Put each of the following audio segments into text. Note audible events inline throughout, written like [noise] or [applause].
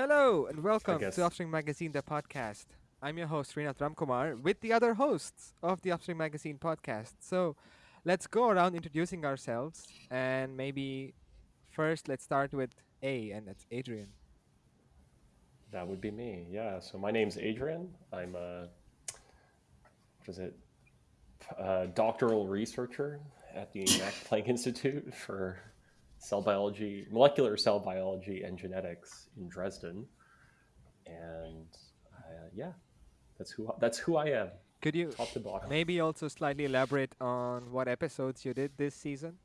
Hello and welcome to Upstream Magazine, the podcast. I'm your host, Srinath Ramkumar, with the other hosts of the Upstream Magazine podcast. So let's go around introducing ourselves and maybe first let's start with A, and that's Adrian. That would be me. Yeah. So my name's Adrian. I'm a what is it? A uh, doctoral researcher at the Max Planck Institute for cell biology, molecular cell biology, and genetics in Dresden. And uh, yeah, that's who that's who I am, Could you top to bottom. maybe also slightly elaborate on what episodes you did this season?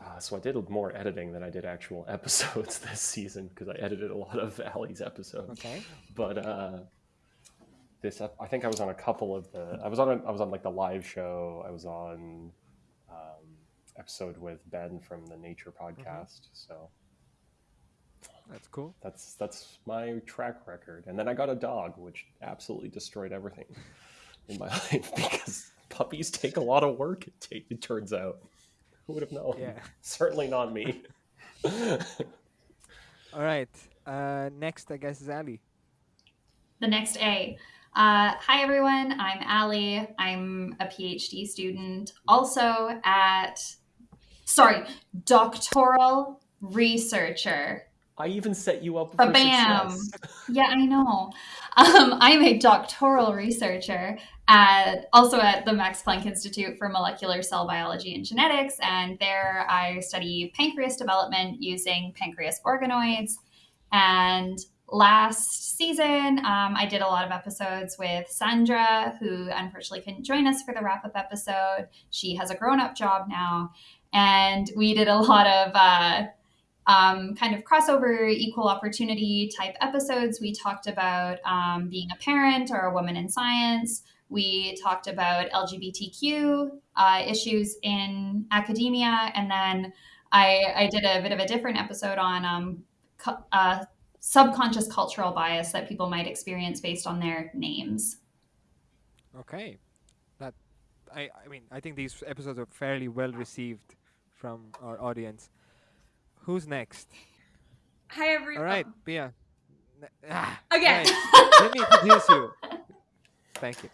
Uh, so I did more editing than I did actual [laughs] episodes this season because I edited a lot of Ali's episodes. Okay. but uh this, I think i was on a couple of the i was on a, i was on like the live show i was on episode with ben from the nature podcast so That's cool. that's that's my track record and then i got a dog which absolutely destroyed everything [laughs] in my life because puppies take a lot of work it, ta- it turns out who would have known Yeah. [laughs] certainly not me [laughs] All right. Uh, next, I guess, is Ali. the next A. Uh, hi, everyone. I'm Allie. I'm a PhD student, also at, sorry, doctoral researcher. i even set you up for success [laughs] Yeah, I know. Um, I'm a doctoral researcher at also at the Max Planck Institute for Molecular Cell Biology and Genetics, and there I study pancreas development using pancreas organoids. And last season, um, I did a lot of episodes with Sandra, who unfortunately couldn't join us for the wrap up episode. She has a grown up job now, and we did a [laughs] lot of. Uh, um, kind of crossover equal opportunity type episodes. We talked about um, being a parent or a woman in science. We talked about LGBTQ uh, issues in academia. And then I, I did a bit of a different episode on um, cu- uh, subconscious cultural bias that people might experience based on their names. Okay. That I I mean I think these episodes are fairly well received from our audience. Who's next? Hi everyone. All right. Ne- Ah, Again. right. [laughs] Let me introduce you. Thank you.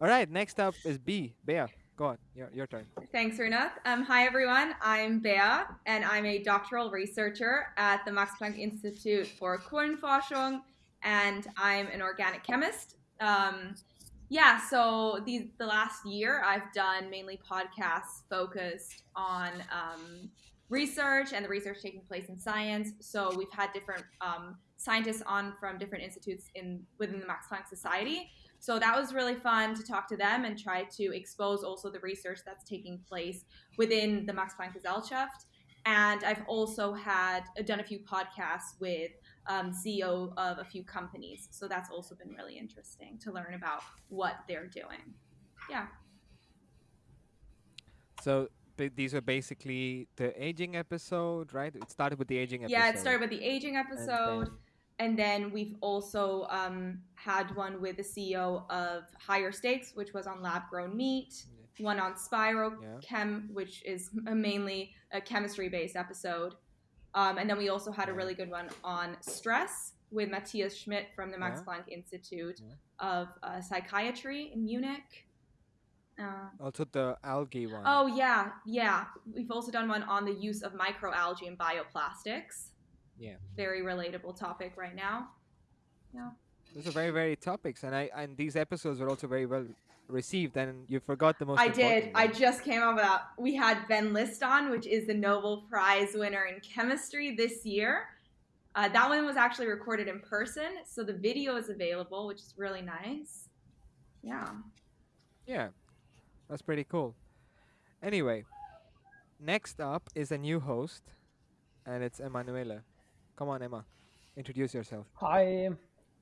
All right, next up is B. Bea, go on. Your your turn. Thanks, Runa. Um, hi everyone. I'm Bea, and I'm a doctoral researcher at the Max Planck Institute for Kohlenforschung, and I'm an organic chemist. Um, yeah, so these the last year I've done mainly podcasts focused on um, research and the research taking place in science. So we've had different um, scientists on from different institutes in within the Max Planck Society. So that was really fun to talk to them and try to expose also the research that's taking place within the Max Planck Gesellschaft. And I've also had done a few podcasts with um, CEO of a few companies. So that's also been really interesting to learn about what they're doing. Yeah. So these are basically the aging episode, right? It started with the aging episode. Yeah, it started with the aging episode. then- And then we've also um, had one with the CEO of Higher Steaks, which was on lab grown meat. One on Spiro Yeah. Chem, which is a mainly a chemistry based episode. Um, and then we also had a really good one on stress with Matthias Schmidt from the Max Yeah. Planck Institute Yeah. of uh, Psychiatry in Munich. Uh, Also the algae one. Oh yeah, yeah. We've also done one on the use of microalgae in bioplastics. Yeah. Very relatable topic right now. Yeah. Those are very very topics, and I and these episodes were also very well received. And you forgot the most. I did. important I just came up with that. We had Ben List on, which is the Nobel Prize winner in chemistry this year. Uh, that one was actually recorded in person, so the video is available, which is really nice. Yeah. Yeah, that's pretty cool. Anyway, next up is a new host, and it's Emanuela. Come on, Emma, introduce yourself. Hi,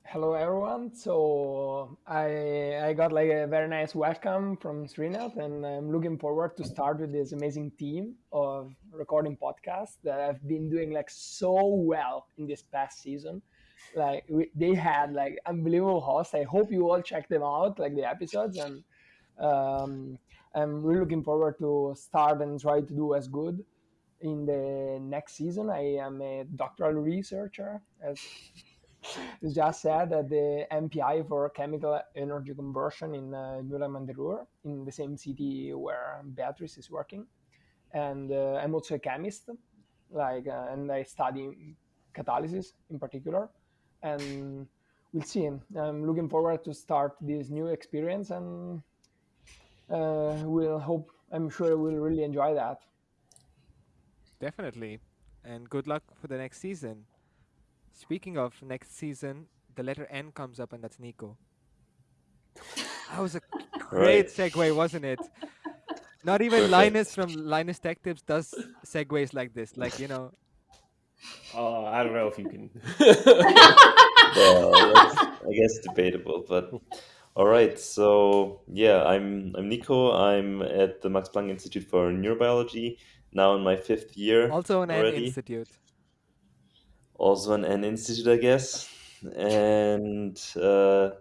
hello everyone. So I I got like a very nice welcome from Srinath, and I'm looking forward to start with this amazing team of recording podcasts that I've been doing like so well in this past season. Like we, they had like unbelievable hosts. I hope you all check them out, like the episodes, and um, I'm really looking forward to start and try to do as good in the next season, I am a doctoral researcher, as just said that the MPI for chemical energy conversion in uh, Nuremberg in the same city where Beatrice is working. And uh, I'm also a chemist, like, uh, and I study catalysis in particular. And we'll see. I'm looking forward to start this new experience, and uh, we'll hope. I'm sure we'll really enjoy that. Definitely. And good luck for the next season. Speaking of next season, the letter N comes up, and that's Nico. That was a great segue, wasn't it? Not even Perfect. Linus from Linus Tech Tips does segues like this. Like, you know, Uh, I don't know if you can. [laughs] well, that's, I guess debatable, but all right. So yeah, I'm I'm Nico. I'm at the Max Planck Institute for Neurobiology now in my fifth year. also an N already. Institute. Also an N institute, I guess. And uh,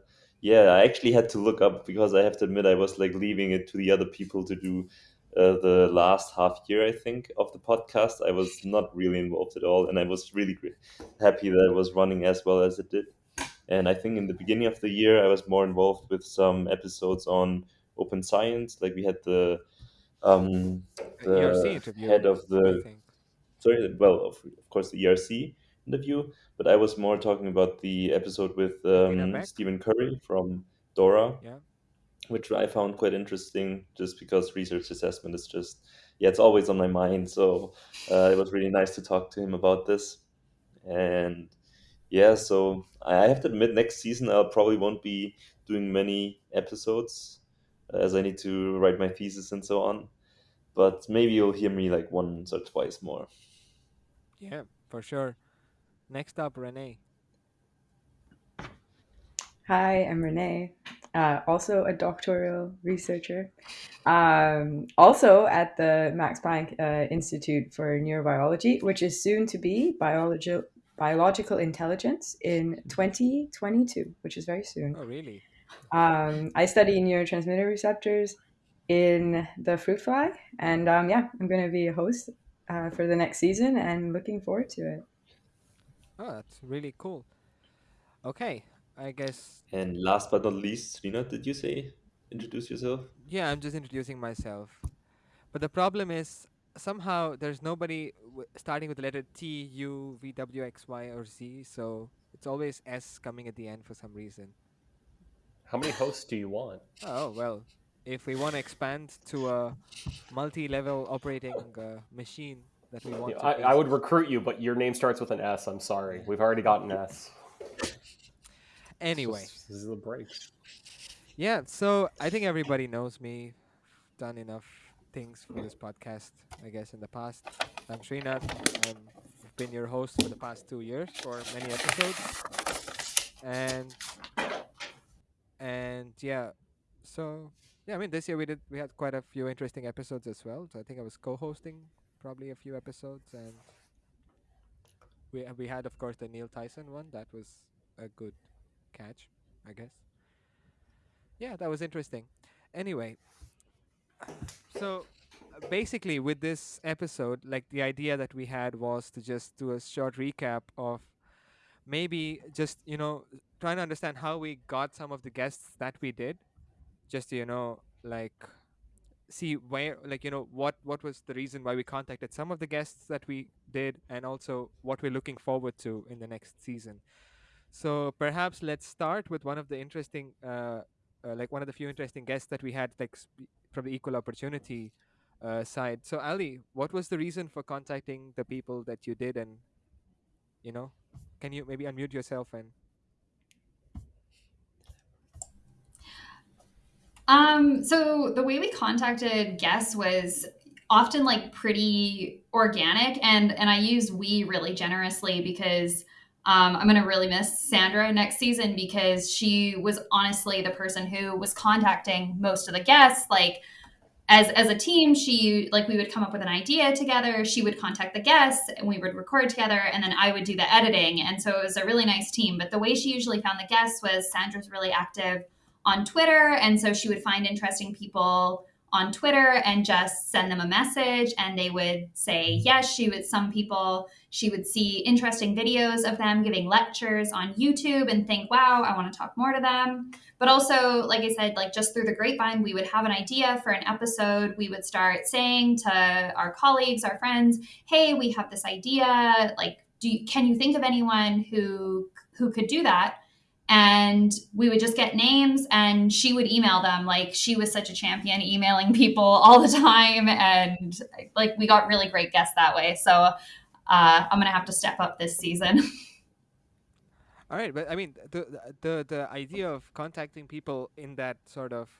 yeah, I actually had to look up because I have to admit I was like leaving it to the other people to do uh, the last half year, I think, of the podcast. I was not really involved at all, and I was really gr- happy that it was running as well as it did. And I think in the beginning of the year, I was more involved with some episodes on open science. Like we had the um, The ERC interview. head of I the think. sorry, well, of, of course, the ERC interview, but I was more talking about the episode with um, Stephen Curry from DORA, Yeah. which I found quite interesting just because research assessment is just, yeah, it's always on my mind. So uh, it was really nice to talk to him about this. And yeah, so I have to admit, next season I probably won't be doing many episodes as I need to write my thesis and so on. But maybe you'll hear me like once or twice more. Yeah, for sure. Next up, Renee. Hi, I'm Renee, uh, also a doctoral researcher, um, also at the Max Planck uh, Institute for Neurobiology, which is soon to be biologi- biological intelligence in 2022, which is very soon. Oh, really? Um, I study neurotransmitter receptors in the fruit fly, and um, yeah, I'm going to be a host uh, for the next season and looking forward to it. Oh, that's really cool. Okay, I guess. And last but not least, Rina, did you say introduce yourself? Yeah, I'm just introducing myself. But the problem is somehow there's nobody w- starting with the letter T, U, V, W, X, Y, or Z. So it's always S coming at the end for some reason. How many hosts do you want? Oh, well, if we want to expand to a multi level operating uh, machine that we want Yeah, to. I, I would recruit you, but your name starts with an S. I'm sorry. We've already got an S. Anyway. This is the break. Yeah, so I think everybody knows me. Done enough things for this podcast, I guess, in the past. I'm Srinath. I've been your host for the past two years for many episodes. And and yeah, so yeah, I mean this year we did we had quite a few interesting episodes as well. So I think I was co-hosting probably a few episodes, and we we had of course the Neil Tyson one. That was a good catch, I guess. Yeah that was interesting. Anyway so basically with this episode like the idea that we had was to just do a short recap of maybe just you know trying to understand how we got some of the guests that we did. Just you know like see where like you know what what was the reason why we contacted some of the guests that we did and also what we're looking forward to in the next season. So perhaps let's start with one of the interesting uh, uh, like one of the few interesting guests that we had like sp- from the equal opportunity uh, side. So ali what was the reason for contacting the people that you did and you know can you maybe unmute yourself and Um, so the way we contacted guests was often like pretty organic and and I use we really generously because um, I'm gonna really miss Sandra next season because she was honestly the person who was contacting most of the guests. Like as as a team, she like we would come up with an idea together. She would contact the guests and we would record together, and then I would do the editing. And so it was a really nice team. But the way she usually found the guests was Sandra's really active on Twitter, and so she would find interesting people on Twitter and just send them a message and they would say yes. She would, some people, she would see interesting videos of them giving lectures on YouTube and think, wow, I want to talk more to them. But also, like I said, like just through the grapevine, we would have an idea for an episode. We would start saying to our colleagues, our friends, hey, we have this idea. Like, do you, can you think of anyone who who could do that? And we would just get names and she would email them. Like she was such a champion emailing people [laughs] all the time and like we got really great guests that way. So uh, i'm gonna have to step up this season. [laughs] All right but i mean the, the the idea of contacting people in that sort of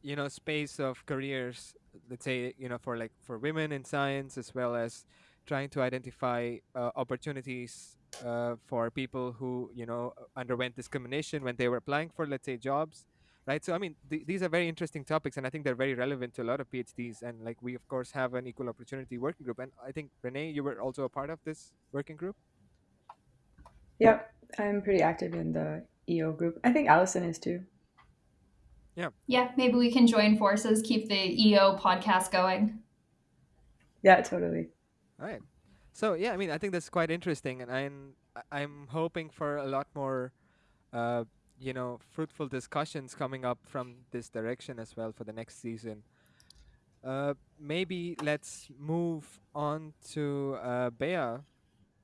you know space of careers let's say you know for like for women in science as well as trying to identify uh, opportunities uh, for people who you know underwent discrimination when they were applying for let's say jobs right? So i mean th- these are very interesting topics and i think they're very relevant to a lot of phds and like we of course have an equal opportunity working group and i think renee you were also a part of this working group? Yep i'm pretty active in the eo group. I think allison is too. Yeah. Yeah maybe we can join forces keep the eo podcast going. Yeah totally. All right so yeah, I mean, I think that's quite interesting, and I'm I'm hoping for a lot more, uh, you know, fruitful discussions coming up from this direction as well for the next season. Uh, maybe let's move on to uh, Bea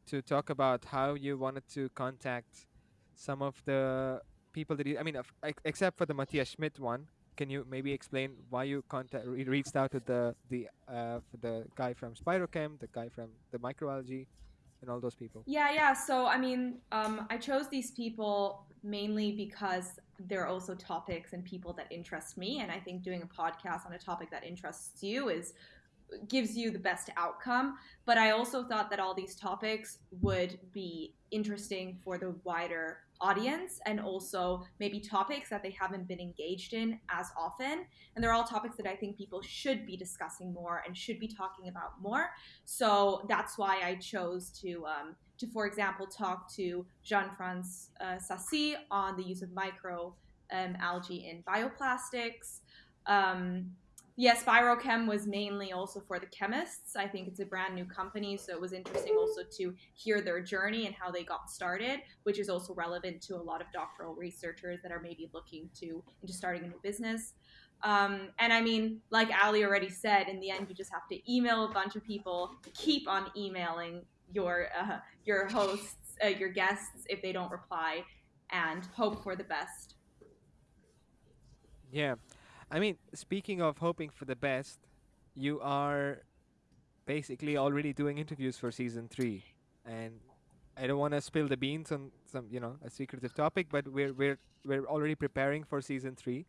to talk about how you wanted to contact some of the people that you. I mean, except for the Matthias Schmidt one, can you maybe explain why you contact re- reached out to the the uh, the guy from Spirochem, the guy from the microalgae, and all those people? Yeah, yeah. So I mean, um, I chose these people mainly because they're also topics and people that interest me, and I think doing a podcast on a topic that interests you is gives you the best outcome. But I also thought that all these topics would be interesting for the wider audience and also maybe topics that they haven't been engaged in as often. And they're all topics that I think people should be discussing more and should be talking about more. So that's why I chose to. Um, to, for example, talk to Jean-France uh, Sassi on the use of micro um, algae in bioplastics. Um, yes, Spirochem was mainly also for the chemists. I think it's a brand new company, so it was interesting also to hear their journey and how they got started, which is also relevant to a lot of doctoral researchers that are maybe looking to into starting a new business. Um, and I mean, like Ali already said, in the end, you just have to email a bunch of people, keep on emailing your uh, your hosts, uh, your guests if they don't reply, and hope for the best. Yeah, I mean, speaking of hoping for the best, you are basically already doing interviews for season three, and I don't want to spill the beans on some, you know, a secretive topic, but we're we're we're already preparing for season three,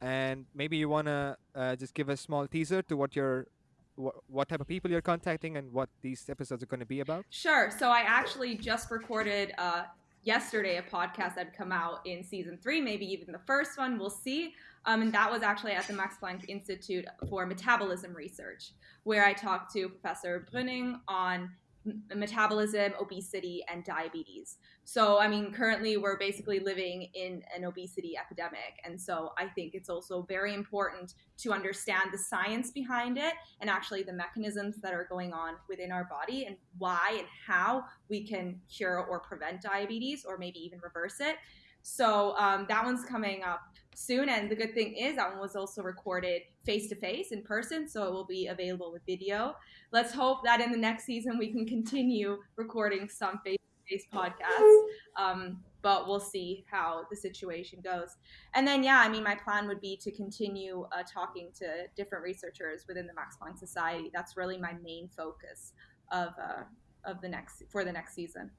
and maybe you wanna uh, just give a small teaser to what you're. Wh- what type of people you're contacting and what these episodes are going to be about? Sure. So I actually just recorded uh, yesterday a podcast that come out in season three, maybe even the first one. We'll see. Um, and that was actually at the Max Planck Institute for Metabolism Research, where I talked to Professor Brüning on metabolism, obesity, and diabetes. So, I mean, currently we're basically living in an obesity epidemic. And so I think it's also very important to understand the science behind it and actually the mechanisms that are going on within our body and why and how we can cure or prevent diabetes or maybe even reverse it. So um, that one's coming up soon. And the good thing is that one was also recorded face to face in person, so it will be available with video. Let's hope that in the next season we can continue recording some face to face podcasts. Um, but we'll see how the situation goes. And then, yeah, I mean, my plan would be to continue uh, talking to different researchers within the Max Planck Society. That's really my main focus of uh, of the next for the next season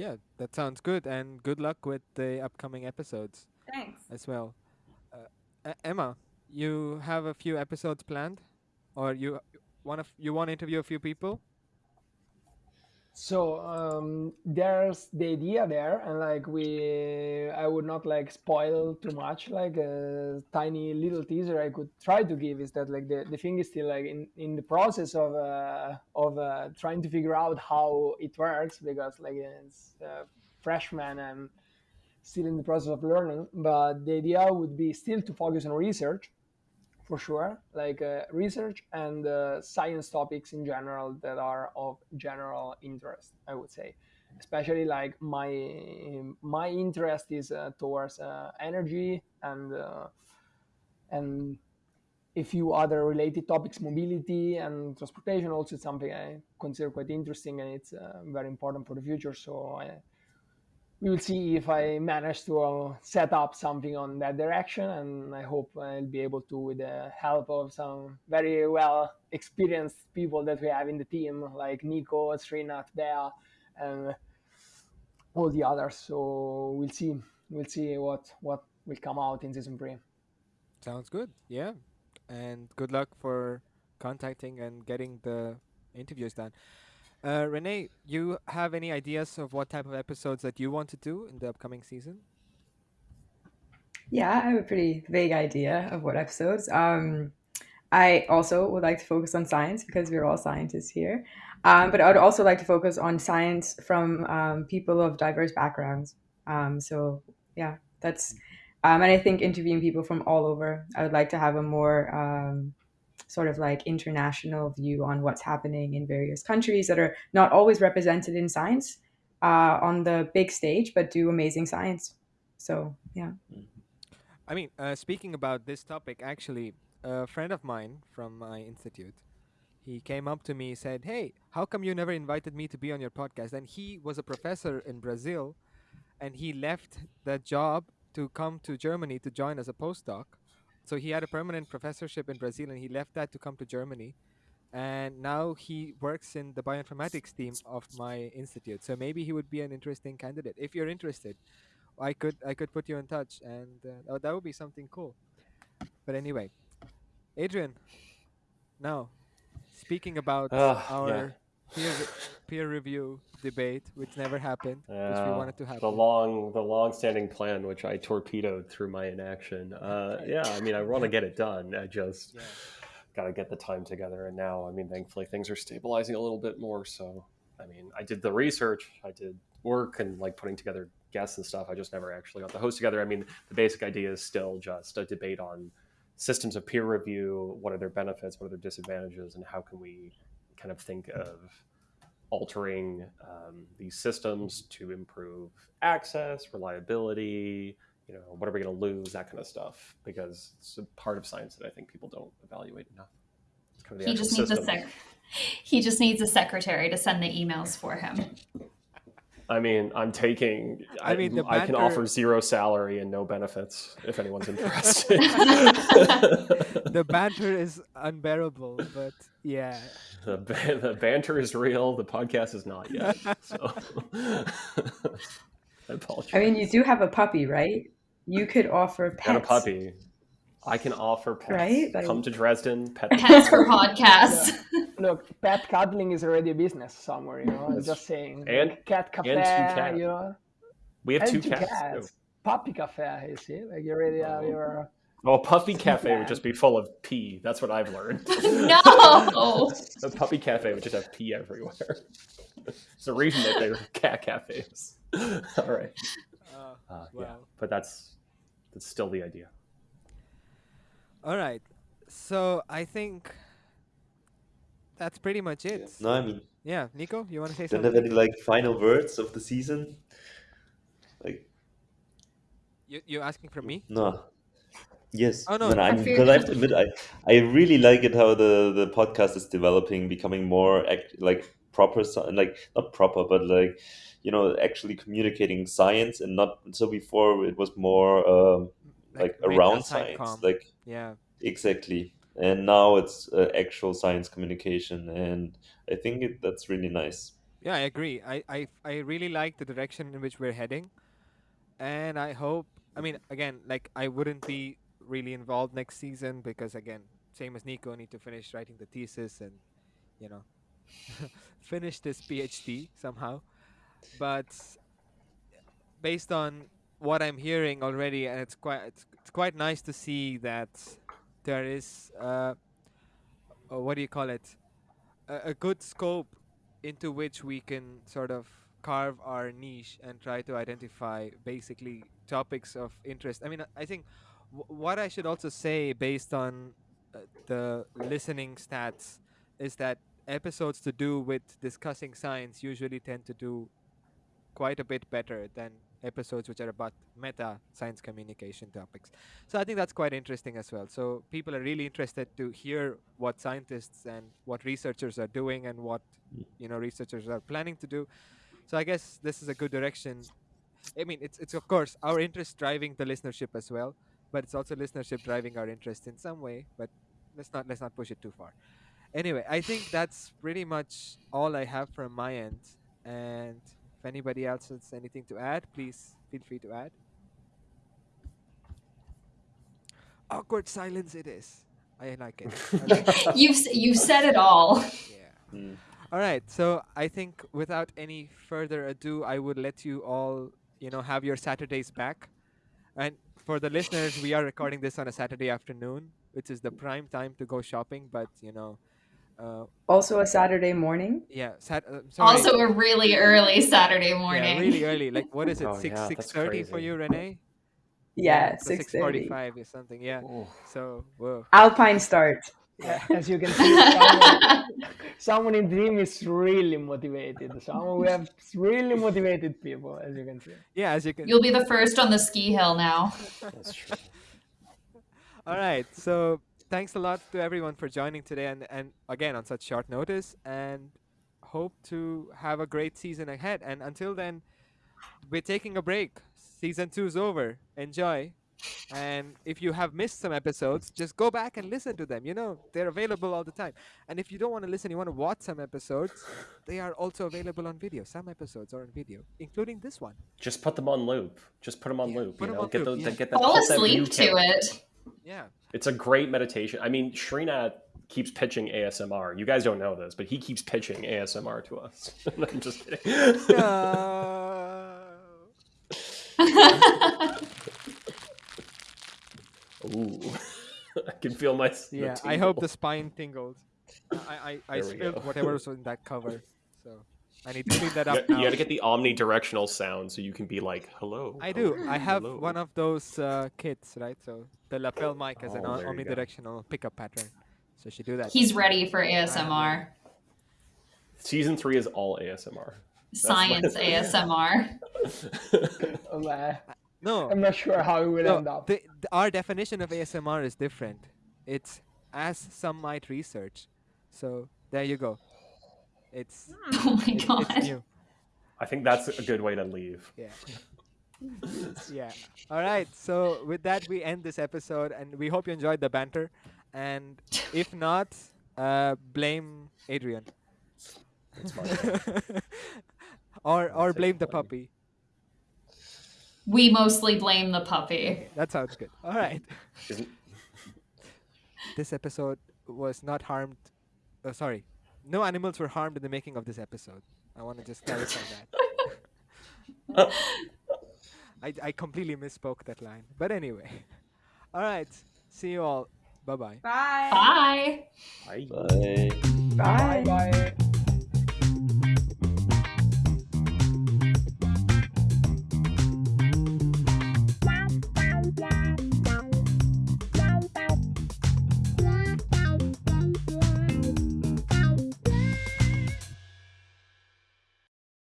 yeah, that sounds good, and good luck with the upcoming episodes. Thanks. As well, uh, Emma, you have a few episodes planned, or you want to you want to interview a few people? So um, there's the idea there, and like we, I would not like spoil too much. Like a tiny little teaser I could try to give is that like the, the thing is still like in, in the process of uh, of uh, trying to figure out how it works because like it's uh, freshman and still in the process of learning. But the idea would be still to focus on research, for sure, like uh, research and uh, science topics in general that are of general interest. I would say, especially like my my interest is uh, towards uh, energy and uh, and a few other related topics, mobility and transportation. Also, something I consider quite interesting and it's uh, very important for the future. So I, we will see if I manage to uh, set up something on that direction, and I hope I'll be able to with the help of some very well experienced people that we have in the team, like Nico, Srinath, Bea, and all the others. So we'll see. We'll see what what will come out in season three. Sounds good. Yeah. And good luck for contacting and getting the interviews done. Uh, Renee, you have any ideas of what type of episodes that you want to do in the upcoming season? Yeah, I have a pretty vague idea of what episodes. Um, I also would like to focus on science because we're all scientists here. Um, but I would also like to focus on science from um, people of diverse backgrounds. Um, so, yeah, that's, um, and I think interviewing people from all over, I would like to have a more um, sort of like international view on what's happening in various countries that are not always represented in science uh, on the big stage, but do amazing science. So, yeah. I mean, uh, speaking about this topic, actually, a friend of mine from my institute, he came up to me said, "Hey, how come you never invited me to be on your podcast?" And he was a professor in Brazil, and he left that job to come to Germany to join as a postdoc. So he had a permanent professorship in Brazil, and he left that to come to Germany. And now he works in the bioinformatics team of my institute. So maybe he would be an interesting candidate. If you're interested, I could I could put you in touch, and uh, oh, that would be something cool. But anyway, Adrian, now speaking about Ah, yeah. Peer peer review debate, which never happened, which we wanted to happen. the long, the long-standing plan, which I torpedoed through my inaction. Uh, yeah, I mean, I want to get it done. I just Yeah. got to get the time together. And now, I mean, thankfully, things are stabilizing a little bit more. So, I mean, I did the research, I did work, and like putting together guests and stuff. I just never actually got the host together. I mean, the basic idea is still just a debate on systems of peer review. What are their benefits? What are their disadvantages? And how can we kind of think of altering um, these systems to improve access, reliability. You know, what are we going to lose? That kind of stuff, because it's a part of science that I think people don't evaluate enough. Kind of He just needs a sec. He just needs a secretary to send the emails for him. I mean, I'm taking. I I, mean, the I can banter- offer zero salary and no benefits if anyone's [laughs] interested. [laughs] the banter is unbearable, but yeah. the, ba- the banter is real. The podcast is not yet. So [laughs] I apologize. I mean, you do have a puppy, right? You could offer pets. got a puppy. I can offer pets. Right? Like- Come to Dresden. Pet Pets for podcasts. Look, pet cuddling is already a business somewhere, you know. I'm That's- just saying. and- cat cafe, and two cats. you know. We have and two cats. too. Puppy cafe, you see? Like you already have your. Well, Puppy Cafe would just be full of pee. That's what I've learned. no. [laughs] A Puppy Cafe would just have pee everywhere. [laughs] It's the reason that they're cat cafes. [laughs] All right. Uh, Uh, yeah, Wow. but that's that's still the idea. all right. So I think that's pretty much it. No, I mean, Yeah, Nico, you want to say don't have any like final words of the season. Like, You you asking for me? no. Yes. Oh, no, no, I'm, I because I have to admit, I, I really like it how the, the podcast is developing, becoming more act, like proper, sci- like not proper, but like, you know, actually communicating science and not so before it was more um, like, made around science, com. like yeah. exactly. And now it's uh, actual science communication, and I think it, that's really nice. Yeah, I agree. I, I I really like the direction in which we're heading, and I hope. I mean, again, like I wouldn't be really involved next season because again, same as Nico, I need to finish writing the thesis and, you know, [laughs] finish this PhD somehow. But based on what I'm hearing already, and it's quite it's, it's quite nice to see that there is uh, uh, what do you call it? A, a good scope into which we can sort of carve our niche and try to identify basically topics of interest. I mean, I think what I should also say based on uh, the listening stats is that episodes to do with discussing science usually tend to do quite a bit better than episodes which are about meta science communication topics. So I think that's quite interesting as well. So people are really interested to hear what scientists and what researchers are doing and what you know researchers are planning to do. So I guess this is a good direction. I mean, it's it's of course our interest driving the listenership as well, but it's also listenership driving our interest in some way. But let's not let's not push it too far. Anyway, I think that's pretty much all I have from my end. And if anybody else has anything to add, please feel free to add. Awkward silence it is. I like it. I like it. You've you've said it all. Yeah. Mm. All right. So I think without any further ado, I would let you all, you know, have your Saturdays back. And for the listeners, we are recording this on a Saturday afternoon, which is the prime time to go shopping. But you know, uh, Also a Saturday morning. yeah. Sat- uh, sorry. Also, a really early Saturday morning. Yeah, really early. Like what is it? Oh, six yeah, six that's for you, Renee? Yeah, So six thirty. forty-five or something. Yeah. Ooh. So whoa. Alpine start. Yeah, [laughs] as you can see, [laughs] someone, someone in the team is really motivated. Someone we have really motivated people, as you can see. Yeah, as you can. You'll be the first on the ski hill now. [laughs] That's true. All right. So thanks a lot to everyone for joining today, and and again on such short notice, and hope to have a great season ahead. And until then, we're taking a break. Season two's over. Enjoy. And if you have missed some episodes, just go back and listen to them. You know, they're available all the time. And if you don't want to listen, you want to watch some episodes, they are also available on video. Some episodes are on video, including this one. Just put them on loop. Just put them on Yeah, loop. put You 'em know, on get loop, those. yeah. Get that. Fall put that asleep to count. it. Yeah. It's a great meditation. I mean, Srinath keeps pitching ASMR. You guys don't know this, but he keeps pitching ASMR to us. [laughs] I'm just kidding. No. [laughs] Ooh, [laughs] I can feel my. Yeah, I hope the spine tingles. I I, I spilled go. whatever was in that cover, so I need to clean that You, up you now. gotta get the omnidirectional sound so you can be like, "Hello." I do. hello, I have hello." one of those uh, kits, right? So the lapel mic has an Oh, o- there omnidirectional pickup pattern, so she do that. He's ready for ASMR. Season three is all ASMR. Science [laughs] ASMR. [laughs] Uh, no, I'm not sure how it will no end up. the, the, our definition of ASMR is different. It's as some might research. So there you go. It's [laughs] Oh my it- it's god. new. I think that's a good way to leave. Yeah. [laughs] yeah. All right. So with that, we end this episode, and we hope you enjoyed the banter. And [laughs] if not, uh, blame Adrian. That's my or or blame the puppy. We mostly blame the puppy. That sounds good. All right. This episode was not harmed. Uh, sorry, no animals were harmed in the making of this episode. I want to just clarify that. [laughs] I I completely misspoke that line. But anyway. [laughs] All right. See you all. Bye bye. Bye. Bye. I Bye. Bye. Bye.